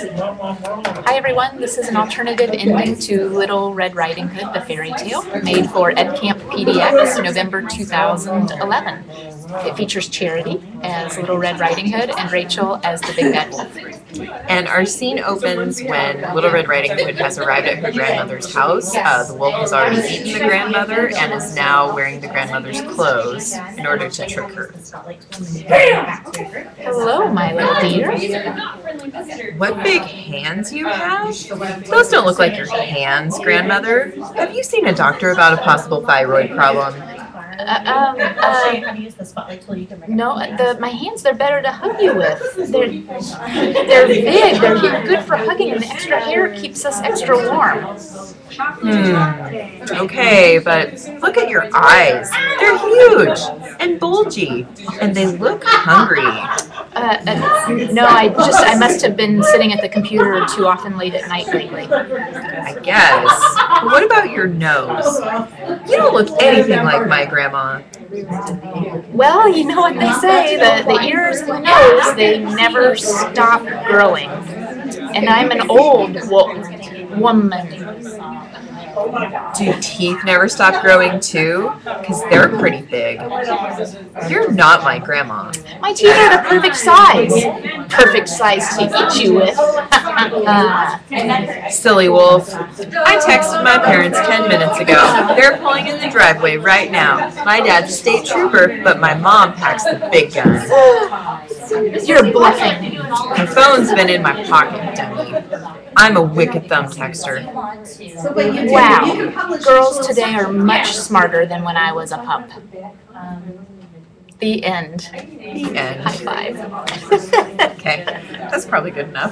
Hi everyone, this is an alternative ending to Little Red Riding Hood, the fairy tale, made for EdCamp PDX, November 2011. It features Charity as Little Red Riding Hood and Rachel as the Big Bad Wolf. And our scene opens when Little Red Riding Hood has arrived at her grandmother's house. Uh, the wolf has already eaten the grandmother and is now wearing the grandmother's clothes in order to trick her. Hello, my little dear. What big hands you have? Those don't look like your hands, grandmother. Have you seen a doctor about a possible thyroid problem? Uh, um, uh, no, the, my hands, they're better to hug you with. They're, they're big, they're good for hugging, and the extra hair keeps us extra warm. Hmm. Okay, but look at your eyes. They're huge and bulgy, and they look hungry. Uh, uh, no, I just, I must have been sitting at the computer too often late at night lately. I guess. What about your nose? You don't look anything like my grandma. Well, you know what they say, the, the ears and the nose, they never stop growing. And I'm an old wo woman. Do teeth never stop growing too? Because they're pretty big. You're not my grandma. My teeth are the perfect size. Perfect size to eat you with. Silly wolf. I texted my parents 10 minutes ago. They're pulling in the driveway right now. My dad's a state trooper, but my mom packs the big guns. you're bluffing. My phone's been in my pocket, dummy. I'm a wicked thumb texter. Wow. Girls today are much smarter than when I was a pup. The end. The end. High five. Okay, that's probably good enough.